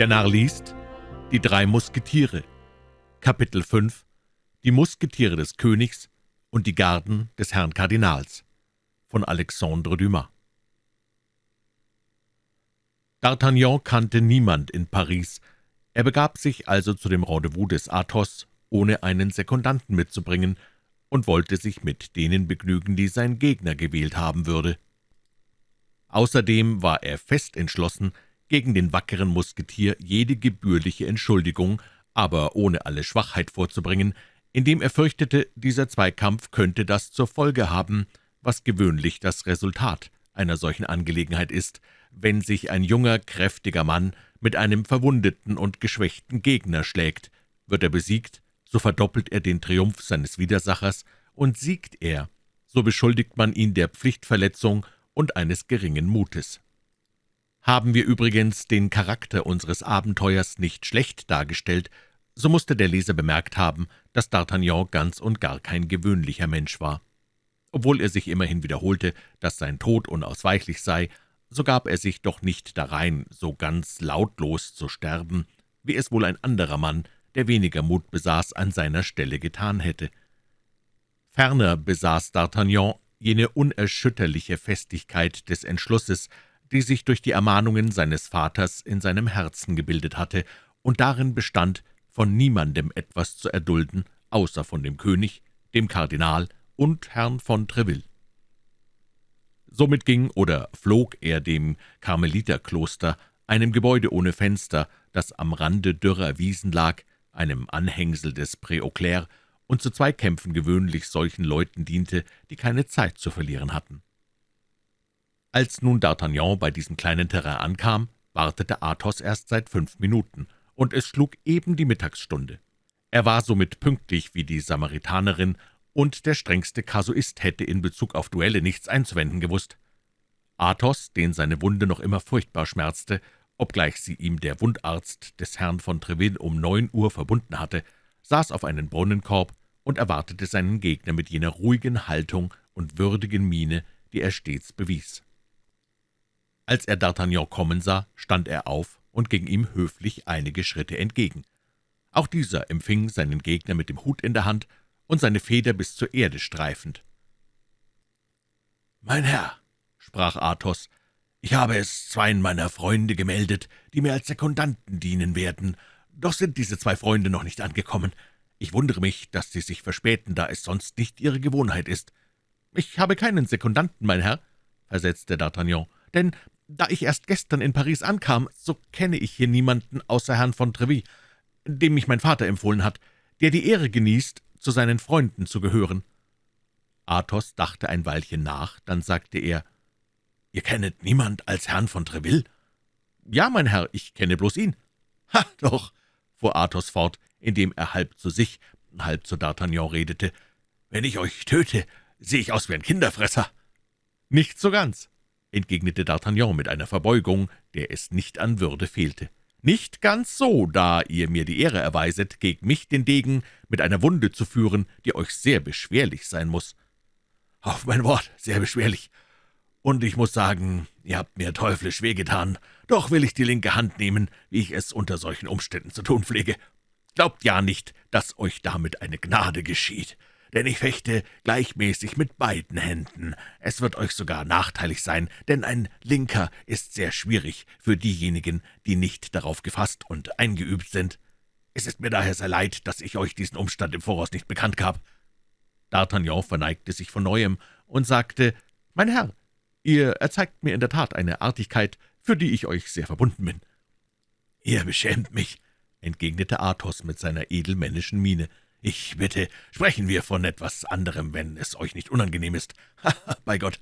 Der Narr liest Die drei Musketiere Kapitel 5 Die Musketiere des Königs und die Garden des Herrn Kardinals von Alexandre Dumas D'Artagnan kannte niemand in Paris. Er begab sich also zu dem Rendezvous des Athos, ohne einen Sekundanten mitzubringen, und wollte sich mit denen begnügen, die sein Gegner gewählt haben würde. Außerdem war er fest entschlossen, gegen den wackeren Musketier jede gebührliche Entschuldigung, aber ohne alle Schwachheit vorzubringen, indem er fürchtete, dieser Zweikampf könnte das zur Folge haben, was gewöhnlich das Resultat einer solchen Angelegenheit ist, wenn sich ein junger, kräftiger Mann mit einem verwundeten und geschwächten Gegner schlägt. Wird er besiegt, so verdoppelt er den Triumph seines Widersachers, und siegt er, so beschuldigt man ihn der Pflichtverletzung und eines geringen Mutes. Haben wir übrigens den Charakter unseres Abenteuers nicht schlecht dargestellt, so musste der Leser bemerkt haben, dass D'Artagnan ganz und gar kein gewöhnlicher Mensch war. Obwohl er sich immerhin wiederholte, dass sein Tod unausweichlich sei, so gab er sich doch nicht darein, so ganz lautlos zu sterben, wie es wohl ein anderer Mann, der weniger Mut besaß, an seiner Stelle getan hätte. Ferner besaß D'Artagnan jene unerschütterliche Festigkeit des Entschlusses, die sich durch die Ermahnungen seines Vaters in seinem Herzen gebildet hatte und darin bestand, von niemandem etwas zu erdulden, außer von dem König, dem Kardinal und Herrn von Treville. Somit ging oder flog er dem Karmeliterkloster, einem Gebäude ohne Fenster, das am Rande dürrer Wiesen lag, einem Anhängsel des Pré und zu Zweikämpfen gewöhnlich solchen Leuten diente, die keine Zeit zu verlieren hatten. Als nun D'Artagnan bei diesem kleinen Terrain ankam, wartete Athos erst seit fünf Minuten, und es schlug eben die Mittagsstunde. Er war somit pünktlich wie die Samaritanerin, und der strengste Kasuist hätte in Bezug auf Duelle nichts einzuwenden gewusst. Athos, den seine Wunde noch immer furchtbar schmerzte, obgleich sie ihm der Wundarzt des Herrn von Treville um neun Uhr verbunden hatte, saß auf einen Brunnenkorb und erwartete seinen Gegner mit jener ruhigen Haltung und würdigen Miene, die er stets bewies. Als er D'Artagnan kommen sah, stand er auf und ging ihm höflich einige Schritte entgegen. Auch dieser empfing seinen Gegner mit dem Hut in der Hand und seine Feder bis zur Erde streifend. »Mein Herr«, sprach Athos, »ich habe es zweien meiner Freunde gemeldet, die mir als Sekundanten dienen werden, doch sind diese zwei Freunde noch nicht angekommen. Ich wundere mich, dass sie sich verspäten, da es sonst nicht ihre Gewohnheit ist.« »Ich habe keinen Sekundanten, mein Herr«, versetzte D'Artagnan, »denn da ich erst gestern in Paris ankam, so kenne ich hier niemanden außer Herrn von Treville, dem mich mein Vater empfohlen hat, der die Ehre genießt, zu seinen Freunden zu gehören.« Athos dachte ein Weilchen nach, dann sagte er, »Ihr kennet niemand als Herrn von Treville?« »Ja, mein Herr, ich kenne bloß ihn.« »Ha, doch«, fuhr Athos fort, indem er halb zu sich, halb zu D'Artagnan redete, »wenn ich euch töte, sehe ich aus wie ein Kinderfresser.« »Nicht so ganz entgegnete D'Artagnan mit einer Verbeugung, der es nicht an Würde fehlte. »Nicht ganz so, da ihr mir die Ehre erweiset, gegen mich den Degen mit einer Wunde zu führen, die euch sehr beschwerlich sein muss.« »Auf mein Wort, sehr beschwerlich. Und ich muss sagen, ihr habt mir teuflisch wehgetan. Doch will ich die linke Hand nehmen, wie ich es unter solchen Umständen zu tun pflege. Glaubt ja nicht, dass euch damit eine Gnade geschieht denn ich fechte gleichmäßig mit beiden Händen. Es wird euch sogar nachteilig sein, denn ein Linker ist sehr schwierig für diejenigen, die nicht darauf gefasst und eingeübt sind. Es ist mir daher sehr leid, dass ich euch diesen Umstand im Voraus nicht bekannt gab.« D'Artagnan verneigte sich von Neuem und sagte, »Mein Herr, ihr erzeigt mir in der Tat eine Artigkeit, für die ich euch sehr verbunden bin.« »Ihr beschämt mich«, entgegnete Athos mit seiner edelmännischen Miene. »Ich bitte, sprechen wir von etwas anderem, wenn es euch nicht unangenehm ist. bei Gott,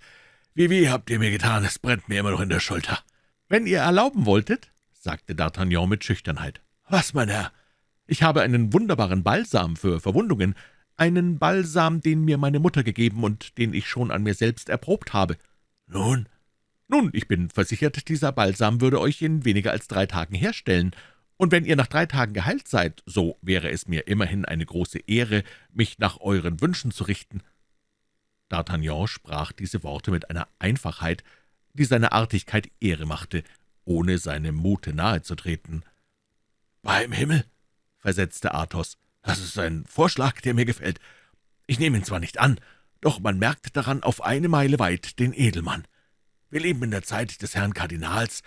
wie weh habt ihr mir getan, es brennt mir immer noch in der Schulter.« »Wenn ihr erlauben wolltet«, sagte D'Artagnan mit Schüchternheit. »Was, mein Herr?« »Ich habe einen wunderbaren Balsam für Verwundungen, einen Balsam, den mir meine Mutter gegeben und den ich schon an mir selbst erprobt habe.« »Nun?« »Nun, ich bin versichert, dieser Balsam würde euch in weniger als drei Tagen herstellen, und wenn ihr nach drei Tagen geheilt seid, so wäre es mir immerhin eine große Ehre, mich nach euren Wünschen zu richten.« D'Artagnan sprach diese Worte mit einer Einfachheit, die seiner Artigkeit Ehre machte, ohne seinem Mute nahe zu treten. »Beim Himmel«, versetzte Athos, »das ist ein Vorschlag, der mir gefällt. Ich nehme ihn zwar nicht an, doch man merkt daran auf eine Meile weit den Edelmann. Wir leben in der Zeit des Herrn Kardinals,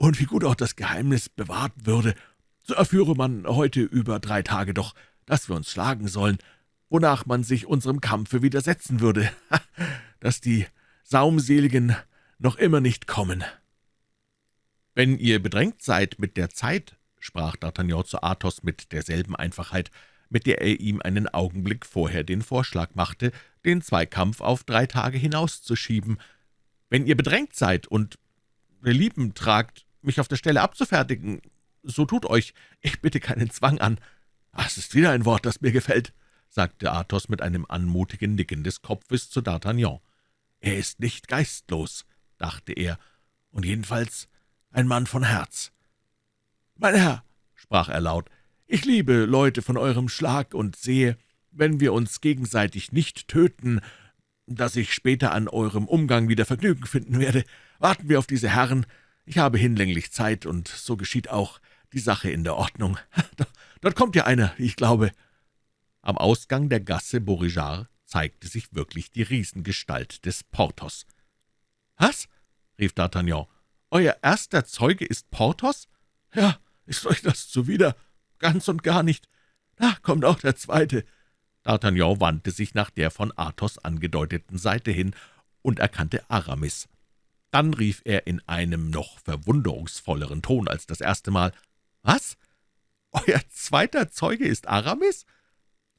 und wie gut auch das Geheimnis bewahrt würde, so erführe man heute über drei Tage doch, dass wir uns schlagen sollen, wonach man sich unserem Kampfe widersetzen würde, dass die Saumseligen noch immer nicht kommen.« »Wenn ihr bedrängt seid mit der Zeit«, sprach D'Artagnan zu Athos mit derselben Einfachheit, mit der er ihm einen Augenblick vorher den Vorschlag machte, den Zweikampf auf drei Tage hinauszuschieben, »wenn ihr bedrängt seid und Belieben tragt, mich auf der Stelle abzufertigen, so tut euch, ich bitte keinen Zwang an.« »Das ist wieder ein Wort, das mir gefällt«, sagte Athos mit einem anmutigen Nicken des Kopfes zu D'Artagnan. »Er ist nicht geistlos«, dachte er, »und jedenfalls ein Mann von Herz.« »Mein Herr«, sprach er laut, »ich liebe Leute von eurem Schlag und sehe, wenn wir uns gegenseitig nicht töten, dass ich später an eurem Umgang wieder Vergnügen finden werde. Warten wir auf diese Herren. Ich habe hinlänglich Zeit, und so geschieht auch die Sache in der Ordnung. Dort kommt ja einer, ich glaube.« Am Ausgang der Gasse Beauregard zeigte sich wirklich die Riesengestalt des Porthos. »Was?« rief D'Artagnan. »Euer erster Zeuge ist Porthos?« »Ja, ist euch das zuwider?« »Ganz und gar nicht. Da kommt auch der zweite.« D'Artagnan wandte sich nach der von Athos angedeuteten Seite hin und erkannte Aramis. Dann rief er in einem noch verwunderungsvolleren Ton als das erste Mal, »Was? Euer zweiter Zeuge ist Aramis?«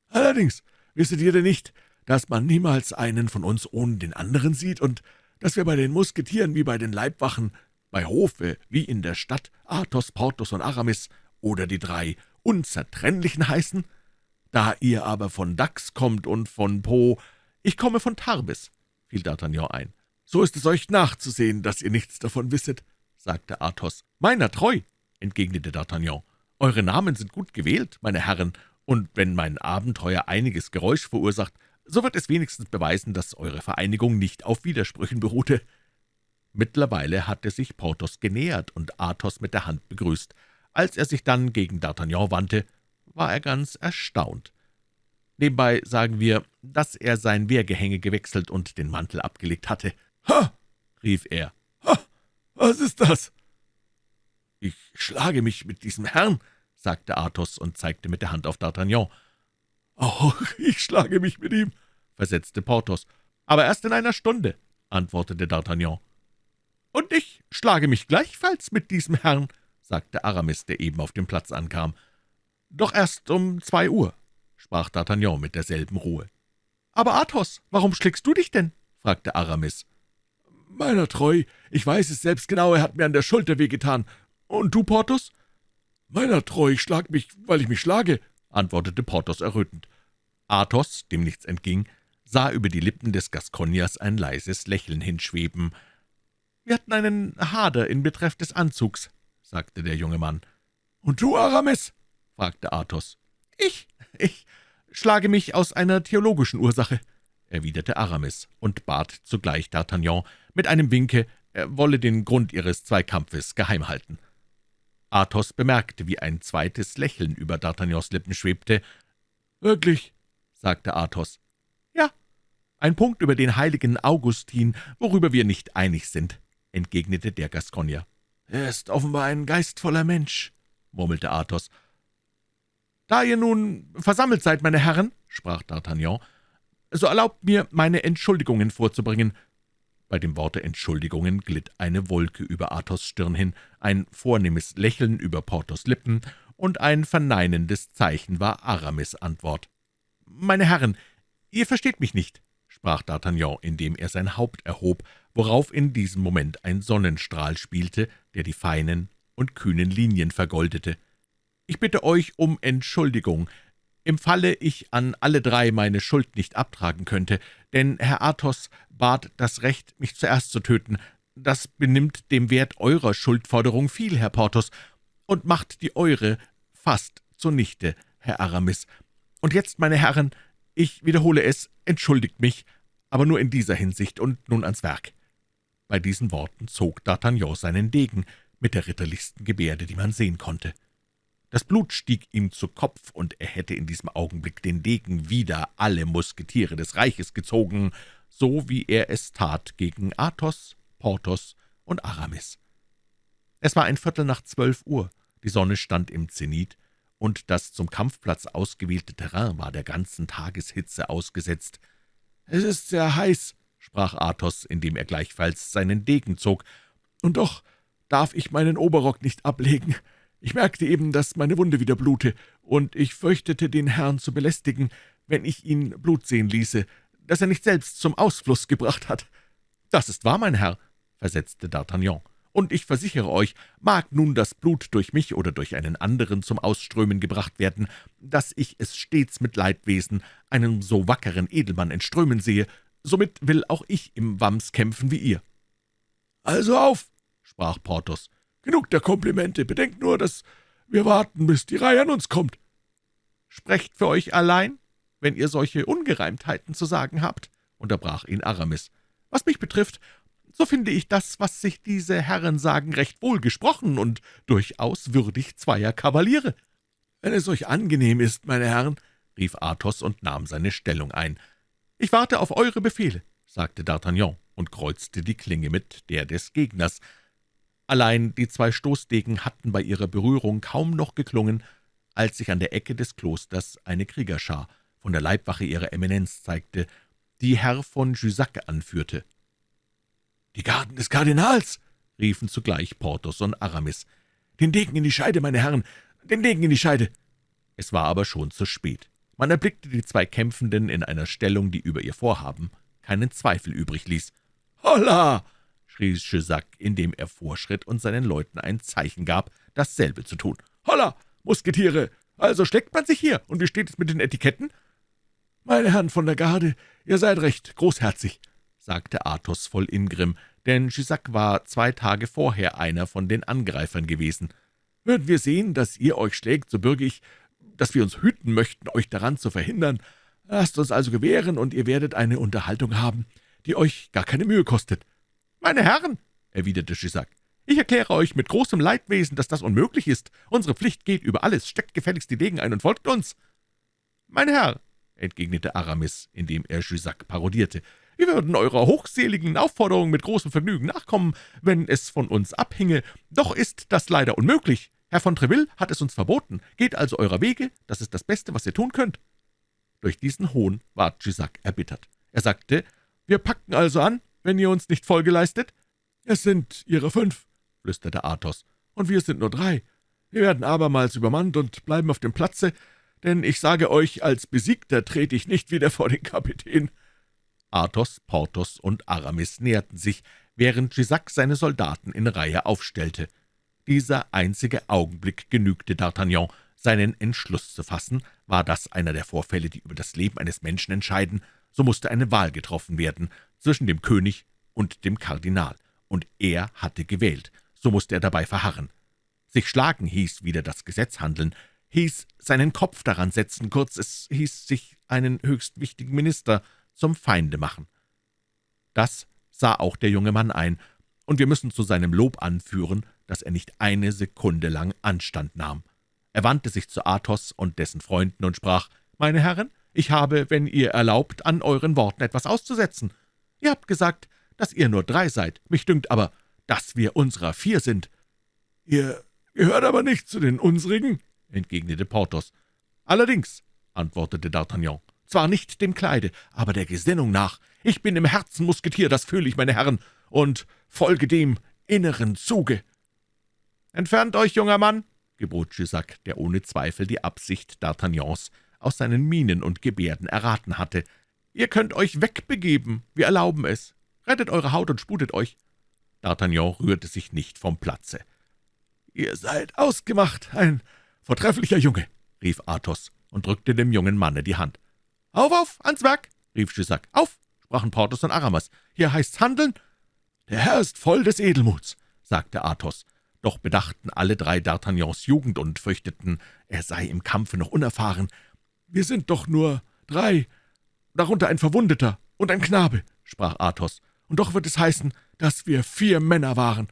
»Allerdings, wisset ihr denn nicht, dass man niemals einen von uns ohne den anderen sieht und dass wir bei den Musketieren wie bei den Leibwachen, bei Hofe wie in der Stadt Athos, Porthos und Aramis oder die drei Unzertrennlichen heißen? Da ihr aber von Dax kommt und von Po, ich komme von Tarbes«, fiel D'Artagnan ein. »So ist es euch nachzusehen, dass ihr nichts davon wisset«, sagte Athos. »Meiner treu«, entgegnete D'Artagnan. »Eure Namen sind gut gewählt, meine Herren, und wenn mein Abenteuer einiges Geräusch verursacht, so wird es wenigstens beweisen, dass eure Vereinigung nicht auf Widersprüchen beruhte.« Mittlerweile hatte sich Porthos genähert und Athos mit der Hand begrüßt. Als er sich dann gegen D'Artagnan wandte, war er ganz erstaunt. Nebenbei sagen wir, dass er sein Wehrgehänge gewechselt und den Mantel abgelegt hatte. »Ha!« rief er. »Ha! Was ist das?« »Ich schlage mich mit diesem Herrn«, sagte Athos und zeigte mit der Hand auf D'Artagnan. »Auch ich schlage mich mit ihm«, versetzte Porthos. »Aber erst in einer Stunde«, antwortete D'Artagnan. »Und ich schlage mich gleichfalls mit diesem Herrn«, sagte Aramis, der eben auf dem Platz ankam. »Doch erst um zwei Uhr«, sprach D'Artagnan mit derselben Ruhe. »Aber Athos, warum schlägst du dich denn?« fragte Aramis. »Meiner treu, ich weiß es selbst genau, er hat mir an der Schulter wehgetan. Und du, Porthos?« »Meiner treu, ich schlag mich, weil ich mich schlage«, antwortete Porthos errötend. Athos, dem nichts entging, sah über die Lippen des Gasconiers ein leises Lächeln hinschweben. »Wir hatten einen Hader in Betreff des Anzugs«, sagte der junge Mann. »Und du, Aramis?« fragte Athos. »Ich, ich schlage mich aus einer theologischen Ursache«, erwiderte Aramis und bat zugleich D'Artagnan mit einem Winke, er wolle den Grund ihres Zweikampfes geheim halten. Athos bemerkte, wie ein zweites Lächeln über D'Artagnans Lippen schwebte. »Wirklich?« sagte Athos. »Ja, ein Punkt über den heiligen Augustin, worüber wir nicht einig sind«, entgegnete der Gascogner. »Er ist offenbar ein geistvoller Mensch«, murmelte Athos. »Da ihr nun versammelt seid, meine Herren«, sprach D'Artagnan, »so erlaubt mir, meine Entschuldigungen vorzubringen. Bei dem Worte Entschuldigungen glitt eine Wolke über Athos Stirn hin, ein vornehmes Lächeln über Porthos Lippen, und ein verneinendes Zeichen war Aramis' Antwort. »Meine Herren, ihr versteht mich nicht«, sprach D'Artagnan, indem er sein Haupt erhob, worauf in diesem Moment ein Sonnenstrahl spielte, der die feinen und kühnen Linien vergoldete. »Ich bitte euch um Entschuldigung, im Falle ich an alle drei meine Schuld nicht abtragen könnte, denn Herr Athos bat das Recht, mich zuerst zu töten. Das benimmt dem Wert eurer Schuldforderung viel, Herr Porthos, und macht die eure fast zunichte, Herr Aramis. Und jetzt, meine Herren, ich wiederhole es, entschuldigt mich, aber nur in dieser Hinsicht und nun ans Werk.« Bei diesen Worten zog D'Artagnan seinen Degen mit der ritterlichsten Gebärde, die man sehen konnte. Das Blut stieg ihm zu Kopf, und er hätte in diesem Augenblick den Degen wider alle Musketiere des Reiches gezogen, so wie er es tat gegen Athos, Porthos und Aramis. Es war ein Viertel nach zwölf Uhr, die Sonne stand im Zenit, und das zum Kampfplatz ausgewählte Terrain war der ganzen Tageshitze ausgesetzt. »Es ist sehr heiß«, sprach Athos, indem er gleichfalls seinen Degen zog, »und doch darf ich meinen Oberrock nicht ablegen. Ich merkte eben, dass meine Wunde wieder blute, und ich fürchtete, den Herrn zu belästigen, wenn ich ihn Blut sehen ließe, das er nicht selbst zum Ausfluss gebracht hat.« »Das ist wahr, mein Herr«, versetzte D'Artagnan, »und ich versichere euch, mag nun das Blut durch mich oder durch einen anderen zum Ausströmen gebracht werden, dass ich es stets mit Leidwesen einem so wackeren Edelmann entströmen sehe, somit will auch ich im Wams kämpfen wie ihr.« »Also auf«, sprach Porthos, »genug der Komplimente, bedenkt nur, dass wir warten, bis die Reihe an uns kommt.« »Sprecht für euch allein, wenn ihr solche Ungereimtheiten zu sagen habt«, unterbrach ihn Aramis. »Was mich betrifft, so finde ich das, was sich diese Herren sagen, recht wohl gesprochen und durchaus würdig zweier Kavaliere.« »Wenn es euch angenehm ist, meine Herren«, rief Athos und nahm seine Stellung ein. »Ich warte auf eure Befehle«, sagte D'Artagnan und kreuzte die Klinge mit der des Gegners. Allein die zwei Stoßdegen hatten bei ihrer Berührung kaum noch geklungen, als sich an der Ecke des Klosters eine Kriegerschar von der Leibwache ihrer Eminenz zeigte, die Herr von Jussac anführte. »Die Garden des Kardinals!« riefen zugleich Porthos und Aramis. »Den Degen in die Scheide, meine Herren, den Degen in die Scheide!« Es war aber schon zu spät. Man erblickte die zwei Kämpfenden in einer Stellung, die über ihr Vorhaben keinen Zweifel übrig ließ. »Holla!« Schrie Jussac, indem er vorschritt und seinen Leuten ein Zeichen gab, dasselbe zu tun. »Holla, Musketiere! Also steckt man sich hier, und wie steht es mit den Etiketten?« »Meine Herren von der Garde, ihr seid recht großherzig«, sagte Athos voll Ingrimm, denn Jussac war zwei Tage vorher einer von den Angreifern gewesen. »Würden wir sehen, dass ihr euch schlägt, so bürge ich, dass wir uns hüten möchten, euch daran zu verhindern. Lasst uns also gewähren, und ihr werdet eine Unterhaltung haben, die euch gar keine Mühe kostet.« »Meine Herren«, erwiderte Jussac, »ich erkläre euch mit großem Leidwesen, dass das unmöglich ist. Unsere Pflicht geht über alles. Steckt gefälligst die Degen ein und folgt uns.« »Mein Herr«, entgegnete Aramis, indem er Jussac parodierte, wir würden eurer hochseligen Aufforderung mit großem Vergnügen nachkommen, wenn es von uns abhinge. Doch ist das leider unmöglich. Herr von Treville hat es uns verboten. Geht also eurer Wege, das ist das Beste, was ihr tun könnt.« Durch diesen Hohn ward Jussac erbittert. Er sagte, »Wir packen also an, wenn ihr uns nicht Folge leistet?« »Es sind ihre fünf«, flüsterte Athos, »und wir sind nur drei. Wir werden abermals übermannt und bleiben auf dem Platze, denn ich sage euch, als Besiegter trete ich nicht wieder vor den Kapitän.« Athos, Porthos und Aramis näherten sich, während Jussac seine Soldaten in Reihe aufstellte. Dieser einzige Augenblick genügte D'Artagnan, seinen Entschluss zu fassen. War das einer der Vorfälle, die über das Leben eines Menschen entscheiden, so musste eine Wahl getroffen werden zwischen dem König und dem Kardinal, und er hatte gewählt, so musste er dabei verharren. Sich schlagen hieß wieder das Gesetz handeln, hieß seinen Kopf daran setzen, kurz, es hieß sich einen höchst wichtigen Minister zum Feinde machen. Das sah auch der junge Mann ein, und wir müssen zu seinem Lob anführen, dass er nicht eine Sekunde lang Anstand nahm. Er wandte sich zu Athos und dessen Freunden und sprach, »Meine Herren, ich habe, wenn ihr erlaubt, an euren Worten etwas auszusetzen. Ihr habt gesagt, dass ihr nur drei seid, mich dünkt aber, dass wir unserer vier sind.« »Ihr gehört aber nicht zu den unsrigen«, entgegnete Porthos. »Allerdings«, antwortete D'Artagnan, zwar nicht dem Kleide, aber der Gesinnung nach. Ich bin im Herzen Musketier, das fühle ich, meine Herren, und folge dem inneren Zuge.« »Entfernt euch, junger Mann«, gebot Jussac, der ohne Zweifel die Absicht D'Artagnans aus seinen Mienen und Gebärden erraten hatte. »Ihr könnt euch wegbegeben, wir erlauben es. Rettet eure Haut und sputet euch.« D'Artagnan rührte sich nicht vom Platze. »Ihr seid ausgemacht, ein vortrefflicher Junge«, rief Athos und drückte dem jungen Manne die Hand. »Auf, auf, ans Werk!« rief Jussac. »Auf!« sprachen Porthos und Aramas. »Hier heißt's handeln!« »Der Herr ist voll des Edelmuts«, sagte Athos. Doch bedachten alle drei D'Artagnans Jugend und fürchteten, er sei im Kampfe noch unerfahren. »Wir sind doch nur drei, darunter ein Verwundeter und ein Knabe«, sprach Athos. »Und doch wird es heißen, dass wir vier Männer waren.«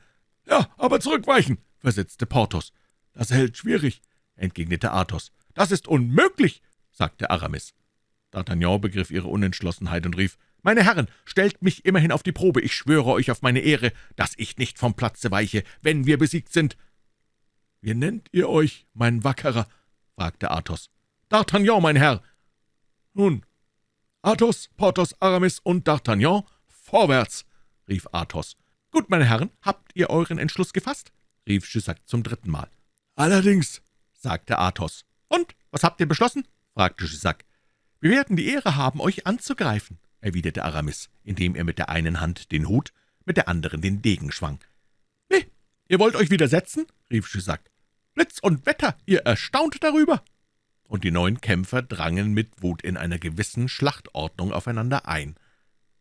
»Ja, aber zurückweichen«, versetzte Porthos. »Das hält schwierig«, entgegnete Athos. »Das ist unmöglich«, sagte Aramis. D'Artagnan begriff ihre Unentschlossenheit und rief, »Meine Herren, stellt mich immerhin auf die Probe. Ich schwöre euch auf meine Ehre, dass ich nicht vom Platze weiche, wenn wir besiegt sind.« »Wie nennt ihr euch, mein Wackerer?« fragte Athos. »D'Artagnan, mein Herr.« »Nun, Athos, Porthos, Aramis und D'Artagnan, vorwärts!« rief Athos. »Gut, meine Herren, habt ihr euren Entschluss gefasst?« rief Jussac zum dritten Mal. »Allerdings«, sagte Athos. »Und, was habt ihr beschlossen?« fragte Jussac. »Wir werden die Ehre haben, euch anzugreifen«, erwiderte Aramis, indem er mit der einen Hand den Hut, mit der anderen den Degen schwang. »Wie, ihr wollt euch widersetzen?« rief Jussac. »Blitz und Wetter, ihr erstaunt darüber!« Und die neun Kämpfer drangen mit Wut in einer gewissen Schlachtordnung aufeinander ein.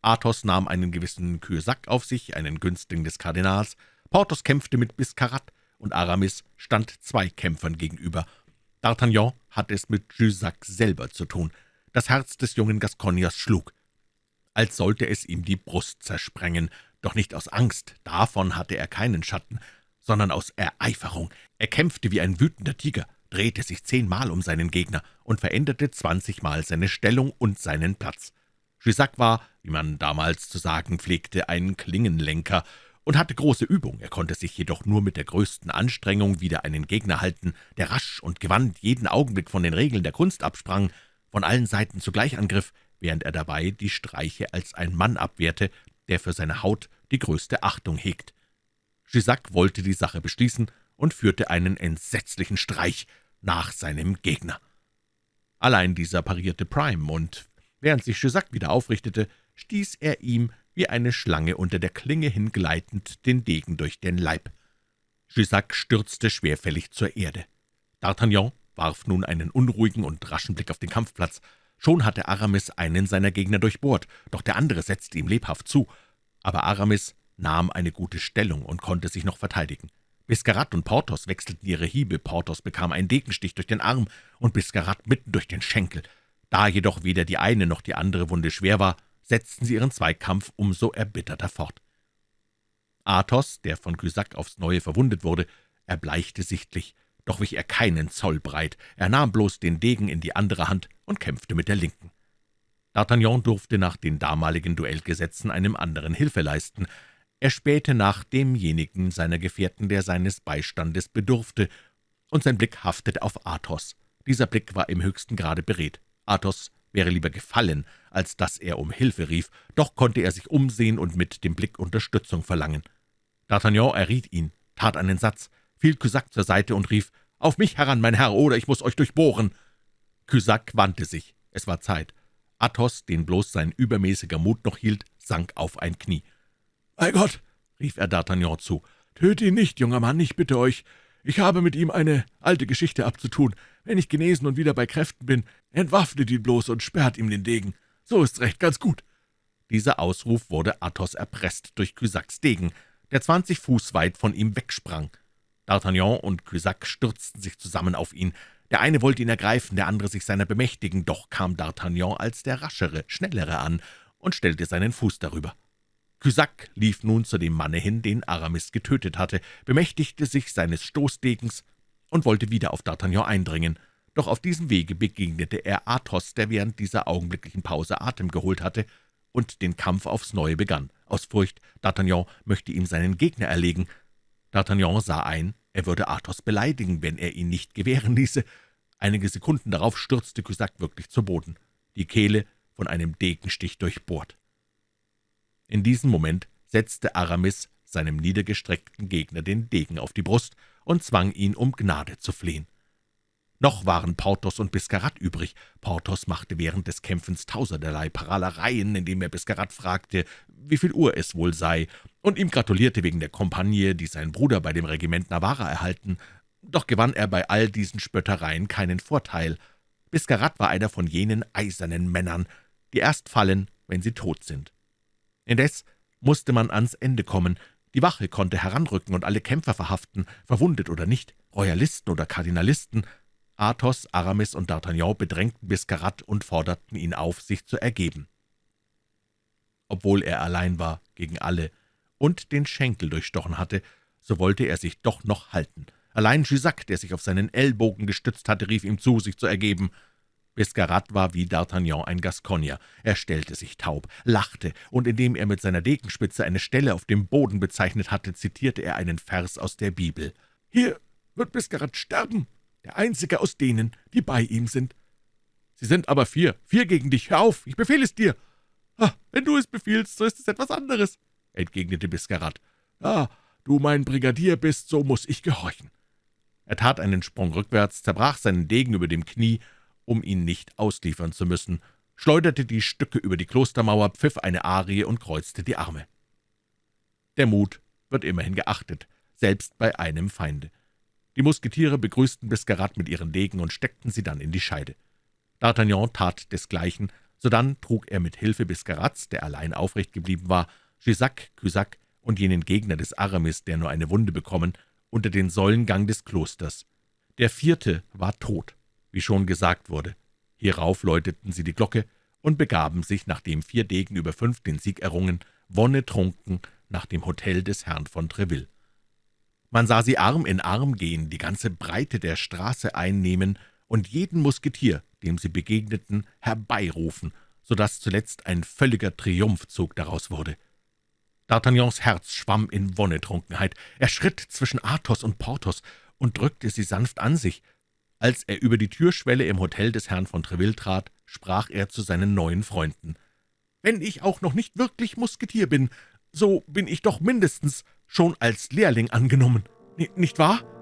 Athos nahm einen gewissen Kürsack auf sich, einen Günstling des Kardinals, Porthos kämpfte mit Biscarat, und Aramis stand zwei Kämpfern gegenüber. D'Artagnan hatte es mit Jussac selber zu tun. Das Herz des jungen Gasconiers schlug, als sollte es ihm die Brust zersprengen, doch nicht aus Angst, davon hatte er keinen Schatten, sondern aus Ereiferung. Er kämpfte wie ein wütender Tiger, drehte sich zehnmal um seinen Gegner und veränderte zwanzigmal seine Stellung und seinen Platz. Jussac war, wie man damals zu sagen pflegte, ein Klingenlenker und hatte große Übung. Er konnte sich jedoch nur mit der größten Anstrengung wieder einen Gegner halten, der rasch und gewandt jeden Augenblick von den Regeln der Kunst absprang, von allen Seiten zugleich angriff, während er dabei die Streiche als ein Mann abwehrte, der für seine Haut die größte Achtung hegt. Jussac wollte die Sache beschließen und führte einen entsetzlichen Streich nach seinem Gegner. Allein dieser parierte Prime, und während sich Jussac wieder aufrichtete, stieß er ihm wie eine Schlange unter der Klinge hingleitend den Degen durch den Leib. Jussac stürzte schwerfällig zur Erde. D'Artagnan warf nun einen unruhigen und raschen Blick auf den Kampfplatz. Schon hatte Aramis einen seiner Gegner durchbohrt, doch der andere setzte ihm lebhaft zu. Aber Aramis nahm eine gute Stellung und konnte sich noch verteidigen. Biscarat und Porthos wechselten ihre Hiebe, Porthos bekam einen Degenstich durch den Arm und Biscarat mitten durch den Schenkel. Da jedoch weder die eine noch die andere Wunde schwer war, setzten sie ihren Zweikampf umso erbitterter fort. Athos, der von Cusack aufs Neue verwundet wurde, erbleichte sichtlich, doch wich er keinen Zoll breit, er nahm bloß den Degen in die andere Hand und kämpfte mit der linken. D'Artagnan durfte nach den damaligen Duellgesetzen einem anderen Hilfe leisten, er spähte nach demjenigen seiner Gefährten, der seines Beistandes bedurfte, und sein Blick haftete auf Athos. Dieser Blick war im höchsten Grade beredt. Athos wäre lieber gefallen, als dass er um Hilfe rief, doch konnte er sich umsehen und mit dem Blick Unterstützung verlangen. D'Artagnan erriet ihn, tat einen Satz, fiel Cusack zur Seite und rief, »Auf mich heran, mein Herr, oder ich muss euch durchbohren!« Cusack wandte sich. Es war Zeit. Athos, den bloß sein übermäßiger Mut noch hielt, sank auf ein Knie. »Bei Gott«, rief er D'Artagnan zu, »töte ihn nicht, junger Mann, ich bitte euch. Ich habe mit ihm eine alte Geschichte abzutun. Wenn ich genesen und wieder bei Kräften bin, entwaffnet ihn bloß und sperrt ihm den Degen. So ist's recht, ganz gut.« Dieser Ausruf wurde Athos erpresst durch Cusacks Degen, der zwanzig Fuß weit von ihm wegsprang. D'Artagnan und Cusack stürzten sich zusammen auf ihn. Der eine wollte ihn ergreifen, der andere sich seiner bemächtigen, doch kam D'Artagnan als der raschere, schnellere an und stellte seinen Fuß darüber. Cusack lief nun zu dem Manne hin, den Aramis getötet hatte, bemächtigte sich seines Stoßdegens und wollte wieder auf D'Artagnan eindringen. Doch auf diesem Wege begegnete er Athos, der während dieser augenblicklichen Pause Atem geholt hatte und den Kampf aufs Neue begann. Aus Furcht, D'Artagnan möchte ihm seinen Gegner erlegen. D'Artagnan sah ein, er würde Athos beleidigen, wenn er ihn nicht gewähren ließe. Einige Sekunden darauf stürzte Cusack wirklich zu Boden, die Kehle von einem Degenstich durchbohrt. In diesem Moment setzte Aramis seinem niedergestreckten Gegner den Degen auf die Brust und zwang ihn, um Gnade zu flehen. Noch waren Porthos und Biscarat übrig. Porthos machte während des Kämpfens tausenderlei Paralereien, indem er Biscarat fragte, wie viel Uhr es wohl sei, und ihm gratulierte wegen der Kompagne, die sein Bruder bei dem Regiment Navarra erhalten. Doch gewann er bei all diesen Spöttereien keinen Vorteil. Biscarat war einer von jenen eisernen Männern, die erst fallen, wenn sie tot sind. Indes musste man ans Ende kommen. Die Wache konnte heranrücken und alle Kämpfer verhaften, verwundet oder nicht, Royalisten oder Kardinalisten. Athos, Aramis und D'Artagnan bedrängten Biscarat und forderten ihn auf, sich zu ergeben. Obwohl er allein war gegen alle und den Schenkel durchstochen hatte, so wollte er sich doch noch halten. Allein Jussac, der sich auf seinen Ellbogen gestützt hatte, rief ihm zu, sich zu ergeben. Biscarat war wie D'Artagnan ein Gascogner. Er stellte sich taub, lachte, und indem er mit seiner Degenspitze eine Stelle auf dem Boden bezeichnet hatte, zitierte er einen Vers aus der Bibel. »Hier wird Biscarat sterben, der einzige aus denen, die bei ihm sind.« »Sie sind aber vier, vier gegen dich. Hör auf, ich befehle es dir.« ah, »Wenn du es befiehlst, so ist es etwas anderes«, entgegnete Biscarat. »Ah, du mein Brigadier bist, so muss ich gehorchen.« Er tat einen Sprung rückwärts, zerbrach seinen Degen über dem Knie um ihn nicht ausliefern zu müssen, schleuderte die Stücke über die Klostermauer, pfiff eine Arie und kreuzte die Arme. Der Mut wird immerhin geachtet, selbst bei einem Feinde. Die Musketiere begrüßten Biscarat mit ihren Degen und steckten sie dann in die Scheide. D'Artagnan tat desgleichen, sodann trug er mit Hilfe Biscarats, der allein aufrecht geblieben war, Gisac, Cusac und jenen Gegner des Aramis, der nur eine Wunde bekommen, unter den Säulengang des Klosters. Der vierte war tot wie schon gesagt wurde. Hierauf läuteten sie die Glocke und begaben sich, nachdem vier Degen über fünf den Sieg errungen, wonnetrunken nach dem Hotel des Herrn von Treville. Man sah sie Arm in Arm gehen, die ganze Breite der Straße einnehmen und jeden Musketier, dem sie begegneten, herbeirufen, so dass zuletzt ein völliger Triumphzug daraus wurde. D'Artagnans Herz schwamm in Wonnetrunkenheit. Er schritt zwischen Athos und Porthos und drückte sie sanft an sich, als er über die Türschwelle im Hotel des Herrn von Treville trat, sprach er zu seinen neuen Freunden. »Wenn ich auch noch nicht wirklich Musketier bin, so bin ich doch mindestens schon als Lehrling angenommen, nicht wahr?«